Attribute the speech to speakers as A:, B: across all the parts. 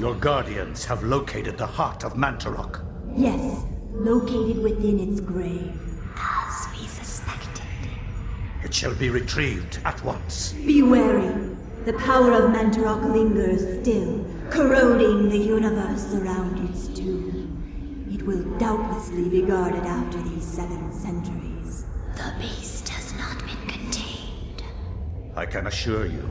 A: Your guardians have located the heart of Mantorok.
B: Yes, located within its grave.
C: As we suspected.
A: It shall be retrieved at once.
B: Be wary. The power of Mantorok lingers still, corroding the universe around its tomb. It will doubtlessly be guarded after these seven centuries.
C: The beast has not been contained.
A: I can assure you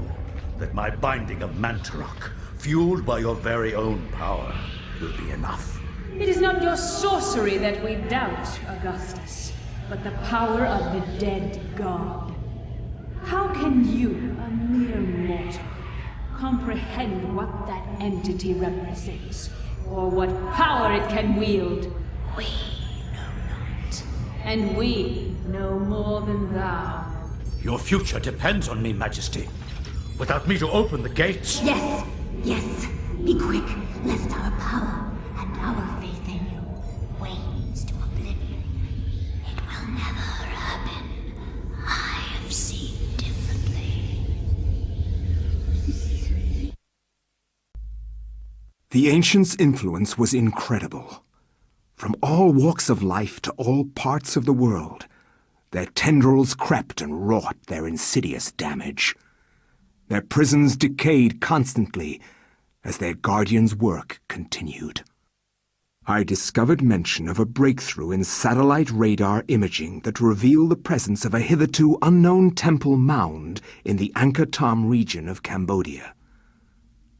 A: that my binding of Mantorok, fueled by your very own power, will be enough.
D: It is not your sorcery that we doubt, Augustus, but the power of the dead god. How can you, a mere mortal, comprehend what that entity represents, or what power it can wield?
C: We know not.
D: And we know more than thou.
A: Your future depends on me, Majesty. Without me to open the gates...
B: Yes, yes. Be quick, lest our power
E: The ancients' influence was incredible. From all walks of life to all parts of the world, their tendrils crept and wrought their insidious damage. Their prisons decayed constantly as their guardians' work continued. I discovered mention of a breakthrough in satellite radar imaging that revealed the presence of a hitherto unknown temple mound in the Angkor Thom region of Cambodia.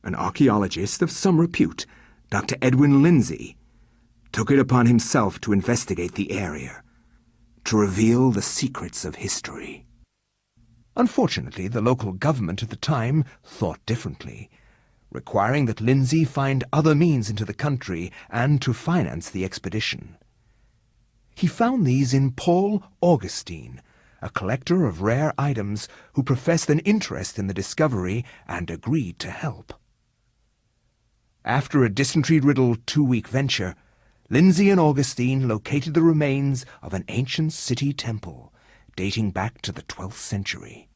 E: An archaeologist of some repute, Dr. Edwin Lindsey, took it upon himself to investigate the area, to reveal the secrets of history. Unfortunately, the local government at the time thought differently, requiring that Lindsey find other means into the country and to finance the expedition. He found these in Paul Augustine, a collector of rare items who professed an interest in the discovery and agreed to help. After a dysentery-riddled two-week venture, Lindsey and Augustine located the remains of an ancient city temple dating back to the 12th century.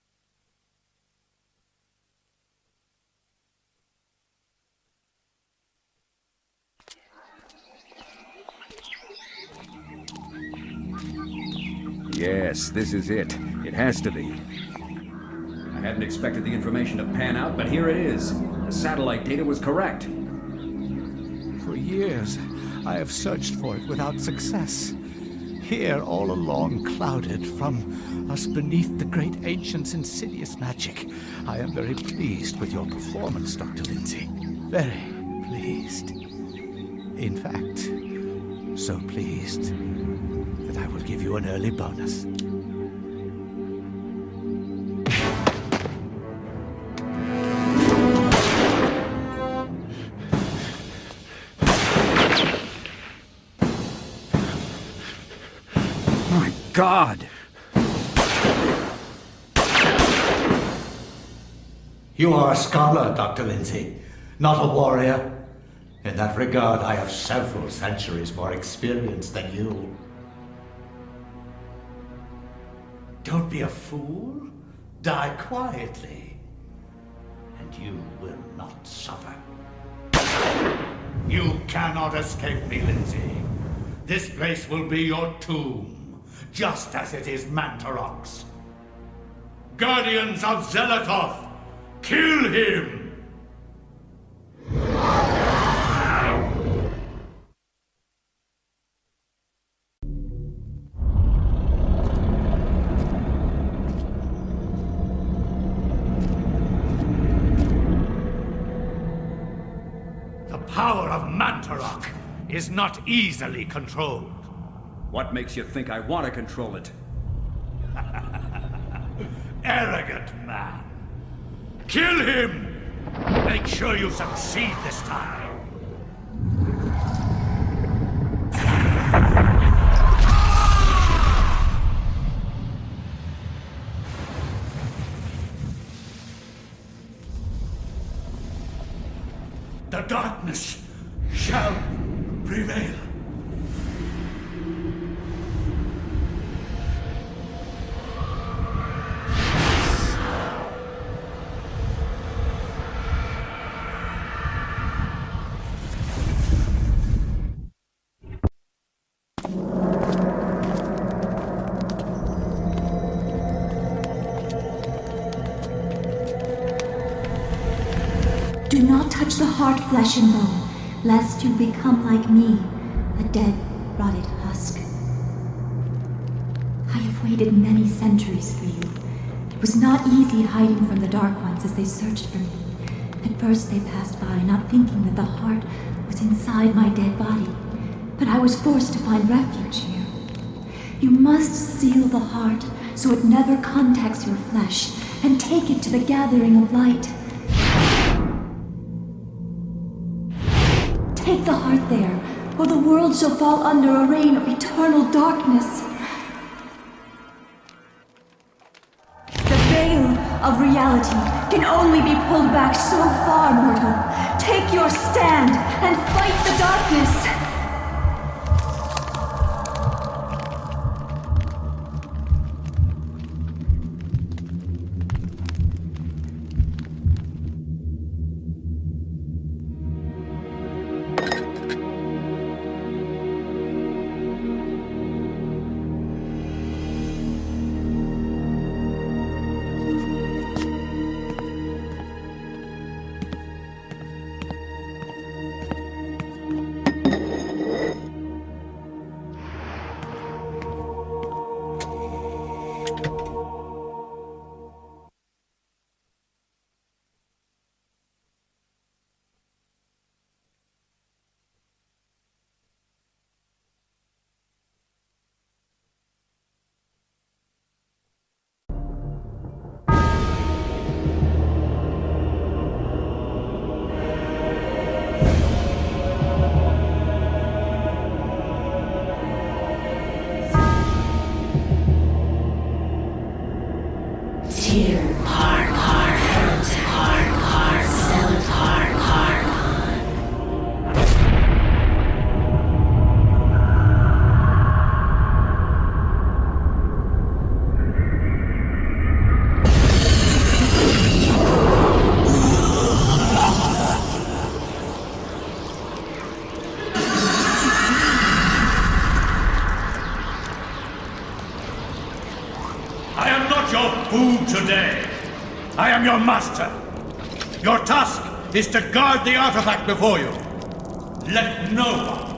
F: Yes, this is it. It has to be. I hadn't expected the information to pan out, but here it is. The satellite data was correct.
G: For years, I have searched for it without success. Here, all along, clouded from us beneath the great ancient's insidious magic. I am very pleased with your performance, Dr. Lindsey. Very pleased. In fact, so pleased that I will give you an early bonus.
F: God!
G: You are a scholar, Dr. Lindsey, not a warrior. In that regard, I have several centuries more experience than you. Don't be a fool. Die quietly. And you will not suffer. You cannot escape me, Lindsey. This place will be your tomb, just as it is Mantorok's. Guardians of Xel'lotath, kill him! The power of Mantorok is not easily controlled.
F: What makes you think I want to control it?
G: Arrogant man. Kill him! Make sure you succeed this time.
B: Touch the heart, flesh and bone, lest you become like me, a dead, rotted husk. I have waited many centuries for you. It was not easy hiding from the Dark Ones as they searched for me. At first they passed by, not thinking that the heart was inside my dead body. But I was forced to find refuge here. You must seal the heart so it never contacts your flesh, and take it to the gathering of light. Take the heart there, or the world shall fall under a reign of eternal darkness. The veil of reality can only be pulled back so far, mortal. Take your stand and fight the darkness!
A: Is to guard the artifact before you. Let no one